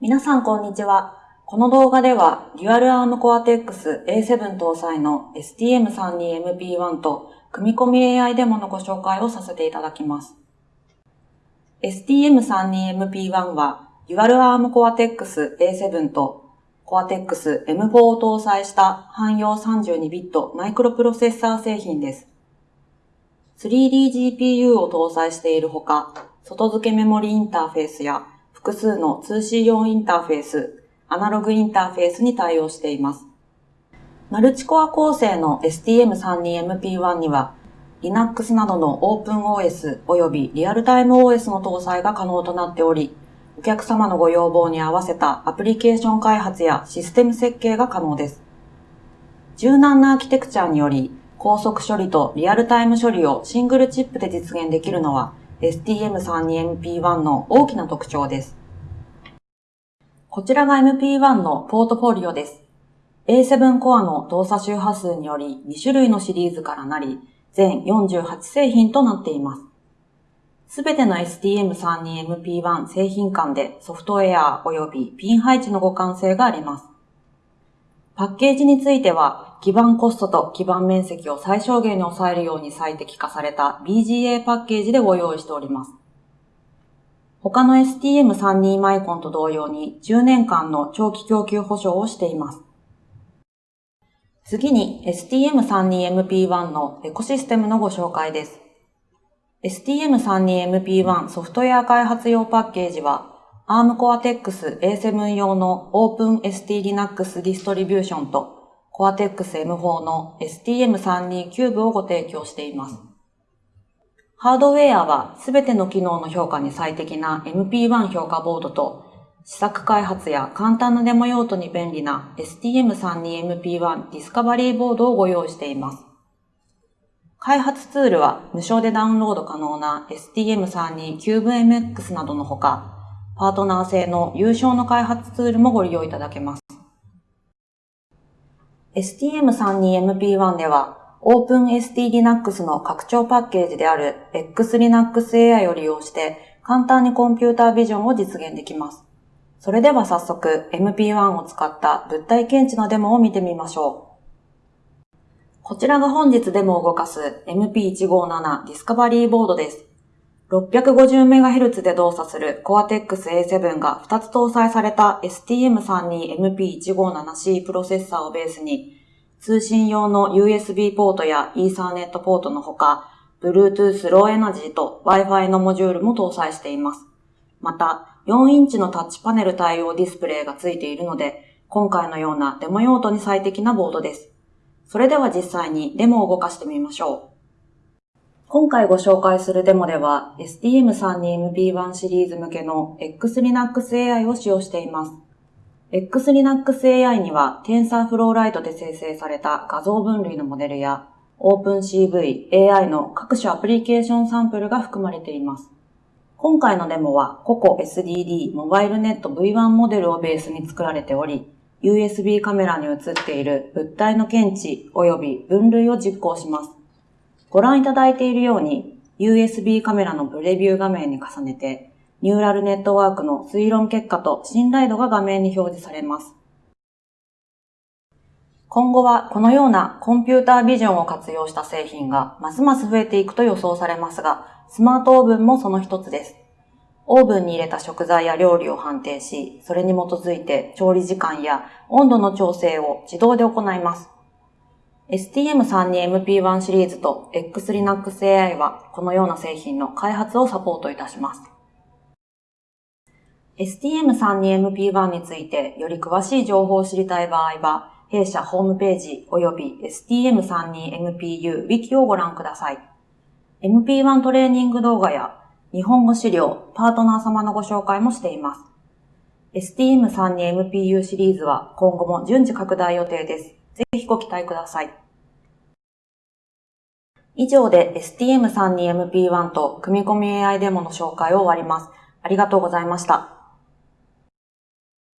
皆さんこんにちは。この動画では、デュアルアームコアテックス A7 搭載の STM32MP1 と組み込み AI デモのご紹介をさせていただきます。STM32MP1 は、デュアル Arm Cortex A7 と Cortex M4 を搭載した汎用32ビットマイクロプロセッサー製品です。3DGPU を搭載しているほか、外付けメモリインターフェースや複数の通信用インターフェース、アナログインターフェースに対応しています。マルチコア構成の STM32MP1 には、Linux などの OpenOS 及びリアルタイム OS の搭載が可能となっており、お客様のご要望に合わせたアプリケーション開発やシステム設計が可能です。柔軟なアーキテクチャにより、高速処理とリアルタイム処理をシングルチップで実現できるのは、STM32MP1 の大きな特徴です。こちらが MP1 のポートフォリオです。A7 コアの動作周波数により2種類のシリーズからなり、全48製品となっています。すべての STM32MP1 製品間でソフトウェア及びピン配置の互換性があります。パッケージについては、基盤コストと基盤面積を最小限に抑えるように最適化された BGA パッケージでご用意しております。他の STM32 マイコンと同様に10年間の長期供給保証をしています。次に STM32MP1 のエコシステムのご紹介です。STM32MP1 ソフトウェア開発用パッケージは ARM Cortex A7 用の OpenST Linux ディストリビューションと Cortex M4 の STM32 キューブをご提供しています。ハードウェアはすべての機能の評価に最適な MP1 評価ボードと試作開発や簡単なデモ用途に便利な STM32MP1 ディスカバリーボードをご用意しています。開発ツールは無償でダウンロード可能な STM32 CubeMX などのほか、パートナー製の優勝の開発ツールもご利用いただけます。STM32MP1 では OpenST Linux の拡張パッケージである XLinux AI を利用して簡単にコンピュータービジョンを実現できます。それでは早速 MP1 を使った物体検知のデモを見てみましょう。こちらが本日デモを動かす MP157 ディスカバリーボードです。650MHz で動作する Cortex A7 が2つ搭載された STM32MP157C プロセッサーをベースに、通信用の USB ポートや Ethernet ポートのほか、Bluetooth Low Energy と Wi-Fi のモジュールも搭載しています。また、4インチのタッチパネル対応ディスプレイがついているので、今回のようなデモ用途に最適なボードです。それでは実際にデモを動かしてみましょう。今回ご紹介するデモでは STM32MP1 シリーズ向けの XLinux AI を使用しています。XLinux AI には TensorFlow Lite で生成された画像分類のモデルや OpenCV、AI の各種アプリケーションサンプルが含まれています。今回のデモは COCO SDD モバイルネット V1 モデルをベースに作られており、USB カメラに映っている物体の検知及び分類を実行します。ご覧いただいているように USB カメラのプレビュー画面に重ねてニューラルネットワークの推論結果と信頼度が画面に表示されます。今後はこのようなコンピュータービジョンを活用した製品がますます増えていくと予想されますが、スマートオーブンもその一つです。オーブンに入れた食材や料理を判定し、それに基づいて調理時間や温度の調整を自動で行います。STM32MP1 シリーズと XLinux AI はこのような製品の開発をサポートいたします。STM32MP1 についてより詳しい情報を知りたい場合は、弊社ホームページ及び STM32MPU Wiki をご覧ください。MP1 トレーニング動画や日本語資料、パートナー様のご紹介もしています。STM32MPU シリーズは今後も順次拡大予定です。ぜひご期待ください。以上で STM32MP1 と組み込み AI デモの紹介を終わります。ありがとうございました。